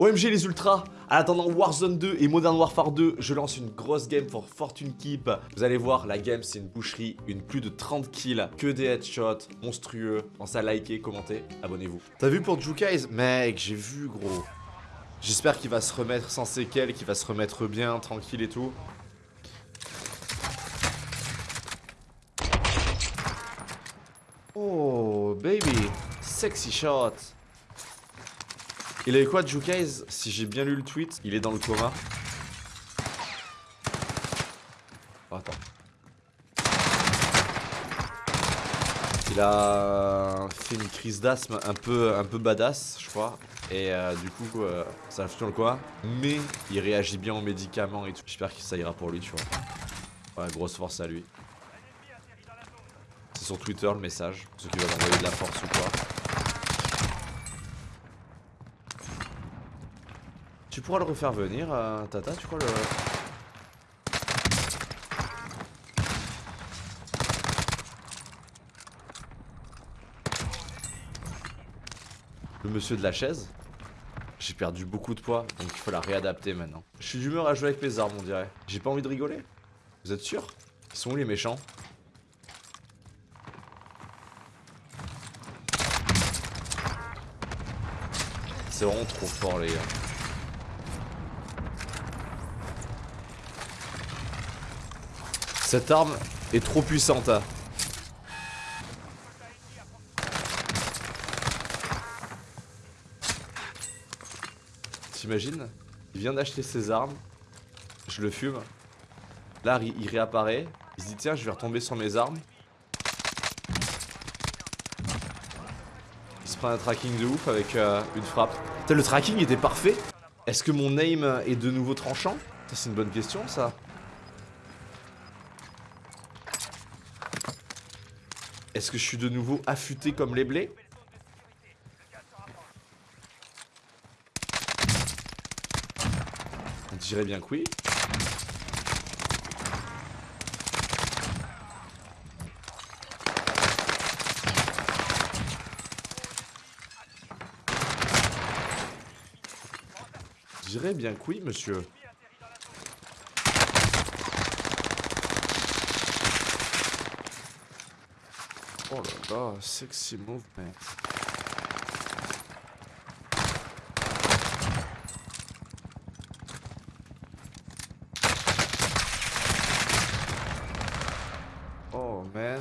OMG les ultras En attendant Warzone 2 et Modern Warfare 2, je lance une grosse game pour Fortune Keep. Vous allez voir, la game c'est une boucherie, une plus de 30 kills, que des headshots, monstrueux. Pensez à liker, commenter, abonnez-vous. T'as vu pour Jukais Mec, j'ai vu gros. J'espère qu'il va se remettre sans séquelles, qu'il va se remettre bien, tranquille et tout. Oh, baby. Sexy shot. Il avait quoi, Jukais Si j'ai bien lu le tweet, il est dans le coma. Oh, attends. Il a fait une crise d'asthme un peu, un peu badass, je crois. Et euh, du coup, euh, ça a foutu dans le coma. Mais il réagit bien aux médicaments et tout. J'espère que ça ira pour lui, tu vois. Ouais, grosse force à lui. C'est sur Twitter le message. Ceux qui veulent envoyer de la force ou quoi. Tu pourras le refaire venir, euh, Tata, tu crois le... Le monsieur de la chaise J'ai perdu beaucoup de poids, donc il faut la réadapter maintenant. Je suis d'humeur à jouer avec mes armes, on dirait. J'ai pas envie de rigoler Vous êtes sûr? Ils sont où les méchants? C'est vraiment trop fort les gars. Cette arme est trop puissante. Hein. T'imagines? Il vient d'acheter ses armes. Je le fume. Là, il réapparaît. Il se dit tiens, je vais retomber sur mes armes. Il se prend un tracking de ouf avec euh, une frappe. Le tracking était parfait. Est-ce que mon aim est de nouveau tranchant? C'est une bonne question ça. Est-ce que je suis de nouveau affûté comme les blés On dirait bien que oui. Bien que monsieur. Oh là là, sexy movement. Oh man.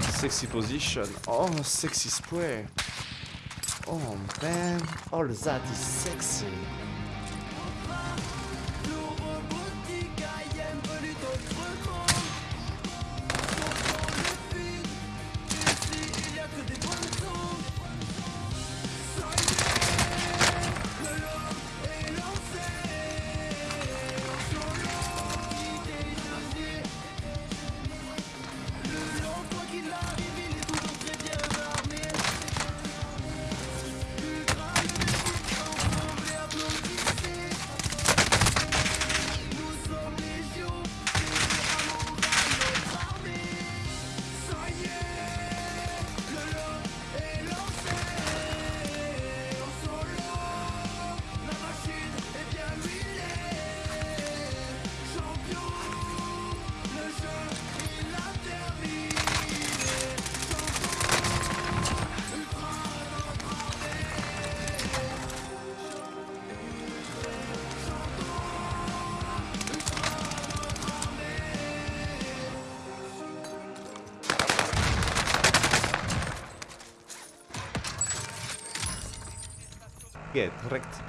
Sexy position. Oh, sexy spray. Oh man. All that is sexy. Yeah, correct.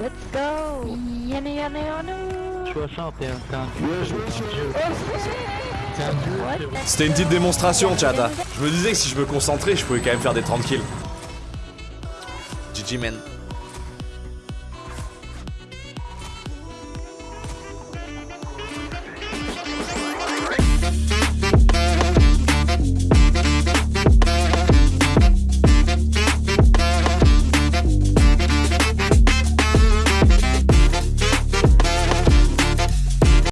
Let's go Yana yana yana 60, t'es un, dieu, dieu. T'es un dieu, What? Frérot. C'était une petite démonstration, chat. Je me disais que si je me concentrais, je pouvais quand même faire des 30 kills. GG, man.